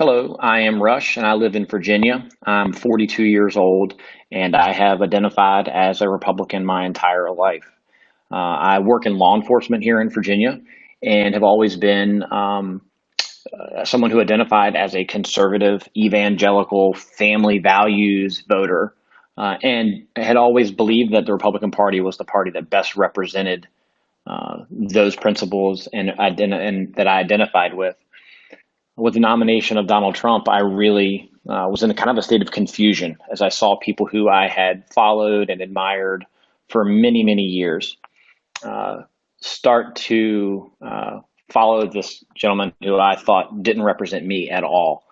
Hello, I am Rush and I live in Virginia. I'm 42 years old and I have identified as a Republican my entire life. Uh, I work in law enforcement here in Virginia and have always been um, uh, someone who identified as a conservative, evangelical, family values voter uh, and had always believed that the Republican Party was the party that best represented uh, those principles and, and that I identified with with the nomination of Donald Trump, I really uh, was in a kind of a state of confusion as I saw people who I had followed and admired for many, many years uh, start to uh, follow this gentleman who I thought didn't represent me at all.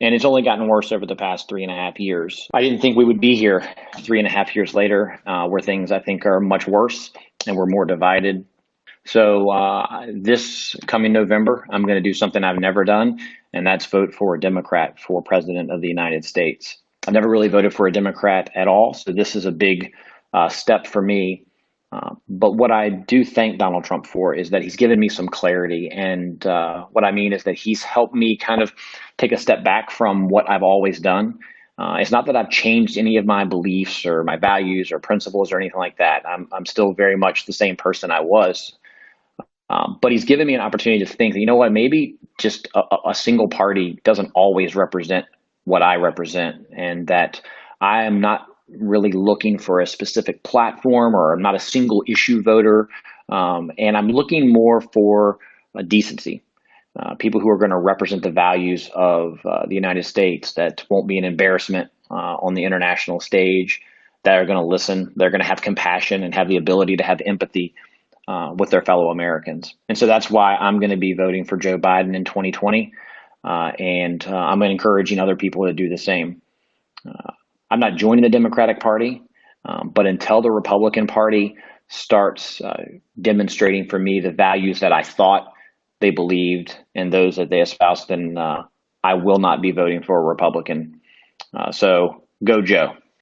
And it's only gotten worse over the past three and a half years. I didn't think we would be here three and a half years later, uh, where things I think are much worse and we're more divided so uh, this coming November, I'm going to do something I've never done, and that's vote for a Democrat for president of the United States. I've never really voted for a Democrat at all, so this is a big uh, step for me. Uh, but what I do thank Donald Trump for is that he's given me some clarity. And uh, what I mean is that he's helped me kind of take a step back from what I've always done. Uh, it's not that I've changed any of my beliefs or my values or principles or anything like that. I'm, I'm still very much the same person I was um, but he's given me an opportunity to think you know what, maybe just a, a single party doesn't always represent what I represent, and that I am not really looking for a specific platform or I'm not a single issue voter. Um, and I'm looking more for a decency. Uh, people who are going to represent the values of uh, the United States that won't be an embarrassment uh, on the international stage, that are going to listen, they're going to have compassion and have the ability to have empathy uh, with their fellow Americans. And so that's why I'm going to be voting for Joe Biden in 2020. Uh, and uh, I'm encouraging other people to do the same. Uh, I'm not joining the Democratic Party, um, but until the Republican Party starts uh, demonstrating for me the values that I thought they believed and those that they espoused, then uh, I will not be voting for a Republican. so go, Joe.